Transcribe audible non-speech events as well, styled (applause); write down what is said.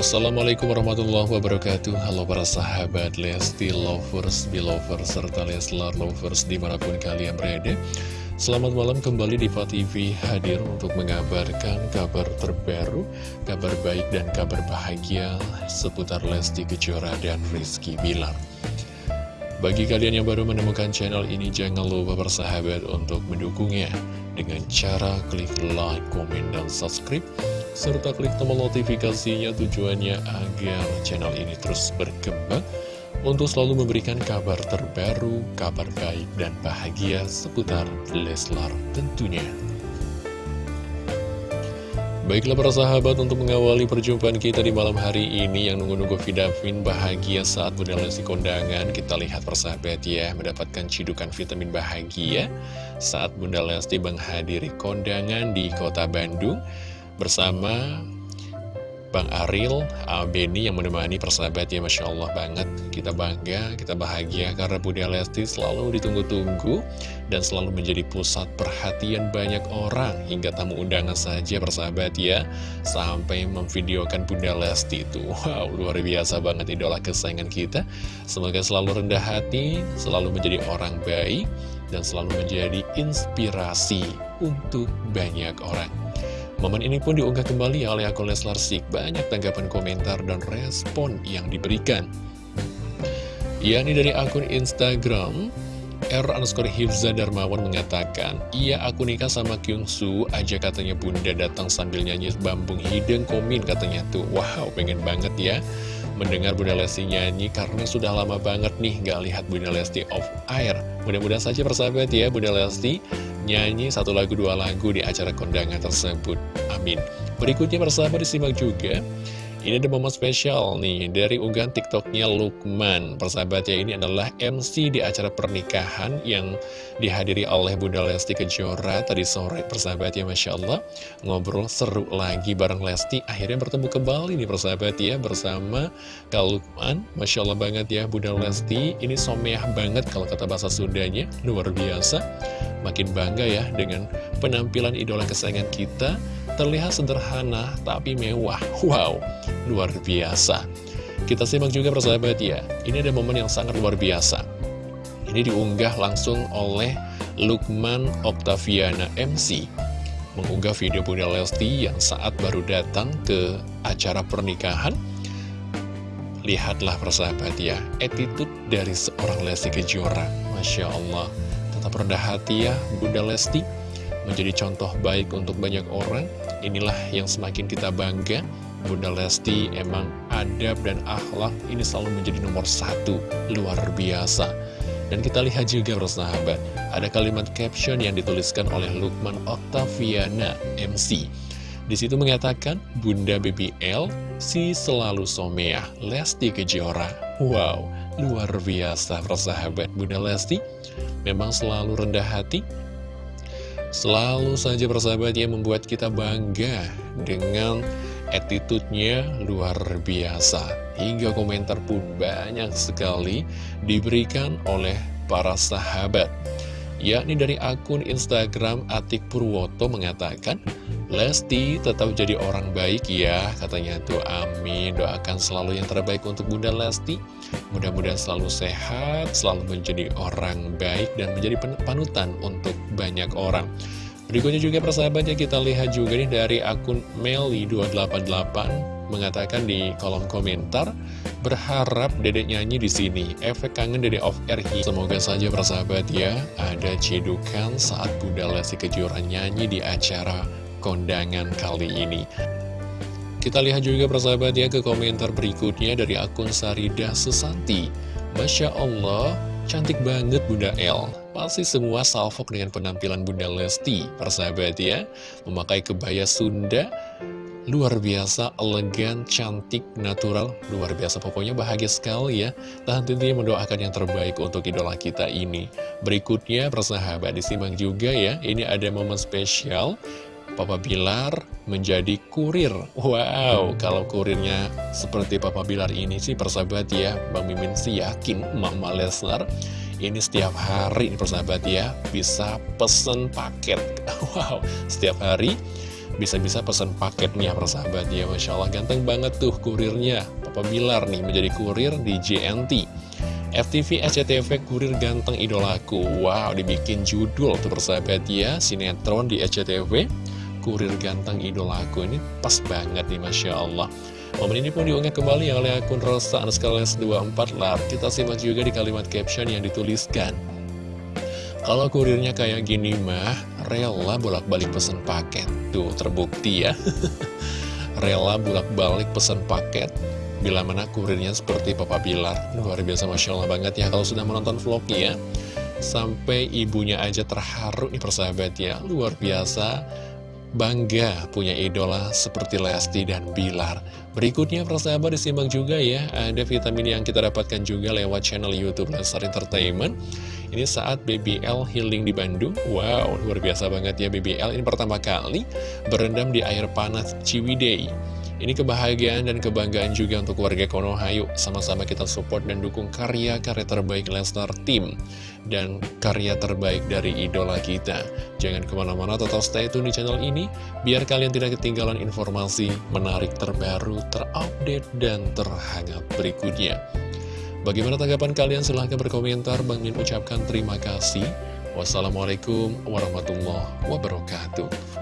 Assalamualaikum warahmatullahi wabarakatuh. Halo para sahabat Lesti Lovers, Belovers, serta Leslar Lovers di mana pun kalian berada. Selamat malam kembali di TV hadir untuk mengabarkan kabar terbaru Kabar baik dan kabar bahagia seputar Lesti Kejora dan Rizky Bilar. Bagi kalian yang baru menemukan channel ini jangan lupa bersahabat untuk mendukungnya Dengan cara klik like, komen, dan subscribe serta klik tombol notifikasinya tujuannya agar channel ini terus berkembang untuk selalu memberikan kabar terbaru, kabar baik dan bahagia seputar Leslar tentunya. Baiklah para sahabat untuk mengawali perjumpaan kita di malam hari ini yang nunggu-nunggu vitamin bahagia saat Bunda kondangan Kita lihat persahabat ya mendapatkan cidukan vitamin bahagia saat Bunda Lesti menghadiri kondangan di kota Bandung bersama Bang Aril, Beni yang menemani persahabat ya Masya Allah banget. Kita bangga, kita bahagia karena Bunda Lesti selalu ditunggu-tunggu Dan selalu menjadi pusat perhatian banyak orang. Hingga tamu undangan saja persahabat ya Sampai memvideokan Bunda Lesti itu. Wow, luar biasa banget idola kesayangan kita. Semoga selalu rendah hati, selalu menjadi orang baik Dan selalu menjadi inspirasi untuk banyak orang Momen ini pun diunggah kembali oleh akun Leslar Sik. Banyak tanggapan komentar dan respon yang diberikan. Yakni dari akun Instagram, R underscore Hifza Darmawan mengatakan, Iya aku nikah sama Kyung Su aja katanya bunda datang sambil nyanyi bambung hidung komin katanya tuh. Wow, pengen banget ya mendengar Bunda Lesti nyanyi karena sudah lama banget nih gak lihat Bunda Lesti off air. Mudah-mudahan saja persahabat ya Bunda Lesti nyanyi satu lagu dua lagu di acara kondangan tersebut. Amin. Berikutnya persahabat disimak juga. Ini ada momen spesial nih dari unggahan tiktoknya Lukman. Persahabat ya ini adalah MC di acara pernikahan yang dihadiri oleh Bunda Lesti Kejora Tadi sore. Persahabat ya Masya Allah Ngobrol seru lagi bareng Lesti. Akhirnya bertemu kembali nih persahabat ya bersama Kak Lukman. Masya Allah banget ya Bunda Lesti. Ini someah banget kalau kata bahasa Sundanya. Luar biasa. Makin bangga ya dengan penampilan idola kesayangan kita Terlihat sederhana tapi mewah. Wow, luar biasa. Kita simak juga persahabat ya Ini ada momen yang sangat luar biasa. Ini diunggah langsung oleh Lukman Octaviana MC Mengunggah video Bunda Lesti yang saat baru datang ke acara pernikahan. Lihatlah persahabat ya Attitude dari seorang Lesti Kejora. Masya Allah Tetap rendah hati ya Bunda Lesti Menjadi contoh baik untuk banyak orang Inilah yang semakin kita bangga Bunda Lesti emang adab dan akhlak ini selalu menjadi nomor satu Luar biasa Dan kita lihat juga bersahabat Ada kalimat caption yang dituliskan oleh Lukman Octaviana MC di situ mengatakan, Bunda BBL, si selalu someah, Lesti Kejora. Wow, luar biasa persahabat Bunda Lesti. Memang selalu rendah hati, Selalu saja persahabat yang membuat kita bangga dengan attitude-nya luar biasa. Hingga komentar pun banyak sekali diberikan oleh para sahabat. Yakni dari akun Instagram Atik Purwoto mengatakan, Lesti tetap jadi orang baik ya, katanya tuh amin, doakan selalu yang terbaik untuk Bunda Lesti. Mudah-mudahan selalu sehat, selalu menjadi orang baik dan menjadi panutan untuk banyak orang. Berikutnya juga persahabatnya kita lihat juga nih dari akun Meli288 mengatakan di kolom komentar berharap dedek nyanyi di sini. Efek kangen dedek off air Semoga saja persahabat ya ada cedukan saat Bunda Lesti Kejora nyanyi di acara kondangan kali ini. Kita lihat juga persahabat ya ke komentar berikutnya dari akun Sarida Susanti. Masya Allah, cantik banget Bunda L. Pasti semua salfok dengan penampilan Bunda Lesti, persahabat ya. Memakai kebaya Sunda, luar biasa, elegan, cantik, natural, luar biasa. Pokoknya bahagia sekali ya. Dan tentunya mendoakan yang terbaik untuk idola kita ini. Berikutnya, persahabat, disimak juga ya. Ini ada momen spesial. Papa Bilar menjadi kurir. Wow, kalau kurirnya seperti Papa Bilar ini sih persahabat ya. Bang Mimin sih yakin Mama Leslar ini setiap hari persahabat ya bisa pesen paket. (laughs) Wow, setiap hari bisa-bisa pesan paketnya persahabat. Ya Masya Allah ganteng banget tuh kurirnya. Papa Bilar nih menjadi kurir di JNT FTV SCTV kurir ganteng idolaku. Wow dibikin judul tuh persahabat ya. Sinetron di SCTV kurir ganteng idolaku. Ini pas banget nih Masya Allah. Momen ini pun diunggah kembali oleh akun Rosa Anskales 24 lar Kita simak juga di kalimat caption yang dituliskan kalau kurirnya kayak gini mah, rela bolak-balik pesen paket. Tuh, terbukti ya. (laughs) rela bolak-balik pesen paket. Bila mana kurirnya seperti Papa Bilar. Luar biasa Masya Allah banget ya kalau sudah menonton vlognya ya. Sampai ibunya aja terharu nih persahabat ya. Luar biasa bangga punya idola seperti Lesti dan Bilar. Berikutnya persahabat disimak juga ya, ada vitamin yang kita dapatkan juga lewat channel Youtube Lestar Entertainment. Ini saat BBL healing di Bandung. Wow, luar biasa banget ya BBL. Ini pertama kali berendam di air panas Ciwidey. Ini kebahagiaan dan kebanggaan juga untuk warga Konoha. Yuk, sama-sama kita support dan dukung karya-karya terbaik Lesnar Team dan karya terbaik dari idola kita. Jangan ke mana-mana, tetap stay tune di channel ini, biar kalian tidak ketinggalan informasi menarik terbaru, terupdate, dan terhangat berikutnya. Bagaimana tanggapan kalian? Silahkan berkomentar. Bang Min ucapkan terima kasih. Wassalamualaikum warahmatullahi wabarakatuh.